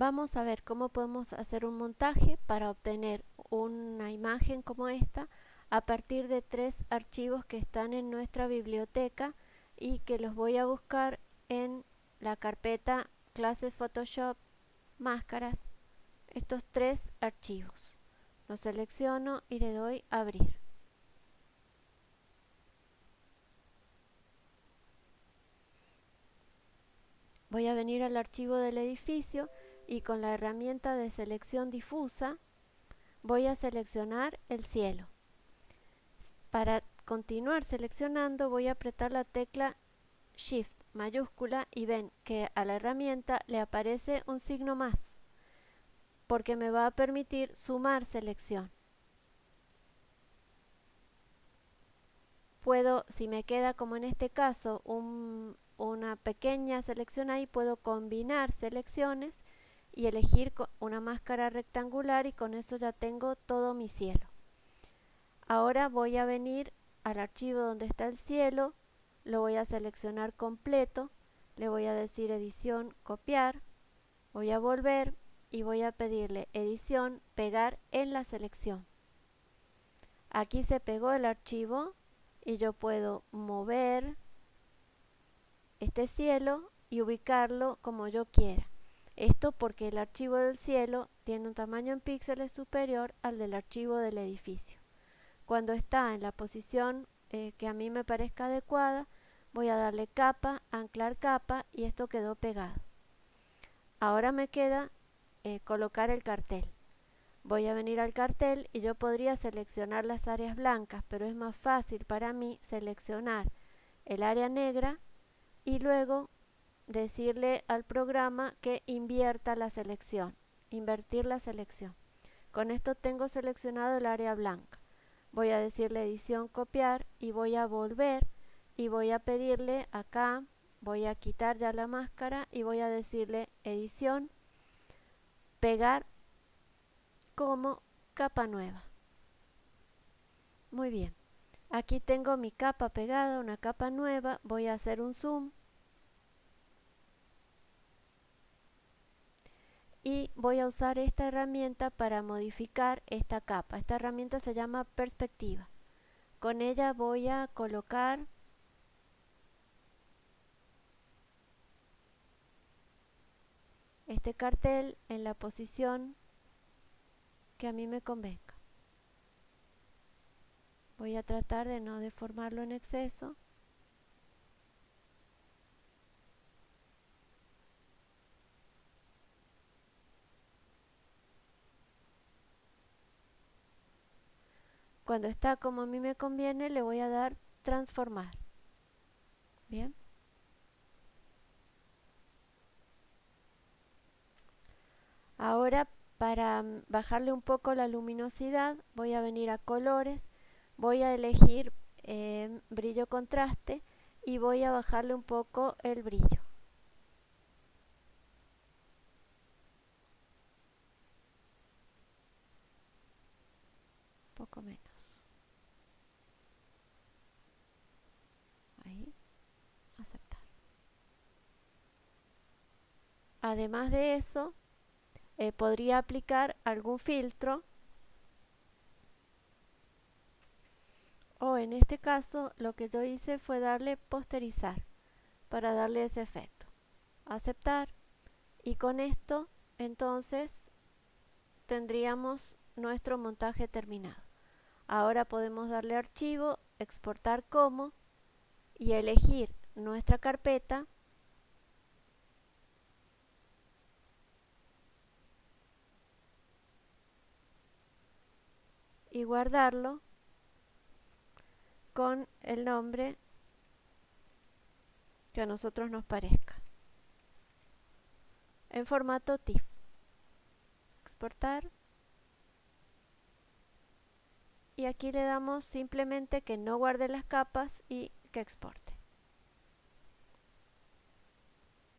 Vamos a ver cómo podemos hacer un montaje para obtener una imagen como esta a partir de tres archivos que están en nuestra biblioteca y que los voy a buscar en la carpeta clases Photoshop máscaras. Estos tres archivos. Los selecciono y le doy abrir. Voy a venir al archivo del edificio y con la herramienta de selección difusa voy a seleccionar el cielo. Para continuar seleccionando voy a apretar la tecla Shift mayúscula y ven que a la herramienta le aparece un signo más porque me va a permitir sumar selección. Puedo, si me queda como en este caso una pequeña selección ahí, puedo combinar selecciones y elegir una máscara rectangular y con eso ya tengo todo mi cielo. Ahora voy a venir al archivo donde está el cielo, lo voy a seleccionar completo, le voy a decir edición, copiar, voy a volver y voy a pedirle edición, pegar en la selección. Aquí se pegó el archivo y yo puedo mover este cielo y ubicarlo como yo quiera. Esto porque el archivo del cielo tiene un tamaño en píxeles superior al del archivo del edificio. Cuando está en la posición eh, que a mí me parezca adecuada, voy a darle capa, anclar capa y esto quedó pegado. Ahora me queda eh, colocar el cartel. Voy a venir al cartel y yo podría seleccionar las áreas blancas, pero es más fácil para mí seleccionar el área negra y luego decirle al programa que invierta la selección, invertir la selección. Con esto tengo seleccionado el área blanca. Voy a decirle edición copiar y voy a volver y voy a pedirle acá, voy a quitar ya la máscara y voy a decirle edición, pegar como capa nueva. Muy bien. Aquí tengo mi capa pegada, una capa nueva, voy a hacer un zoom y voy a usar esta herramienta para modificar esta capa. Esta herramienta se llama perspectiva. Con ella voy a colocar este cartel en la posición que a mí me convenga. Voy a tratar de no deformarlo en exceso. Cuando está como a mí me conviene, le voy a dar transformar. Bien. Ahora para mm, bajarle un poco la luminosidad voy a venir a colores, voy a elegir em, brillo contraste y voy a bajarle un poco el brillo. poco menos. Además de eso, eh, podría aplicar algún filtro o en este caso lo que yo hice fue darle posterizar para darle ese efecto. Aceptar y con esto entonces tendríamos nuestro montaje terminado. Ahora podemos darle archivo, exportar como y elegir nuestra carpeta y guardarlo con el nombre que a nosotros nos parezca. En formato TIFF. Exportar. Y aquí le damos simplemente que no guarde las capas y que exporte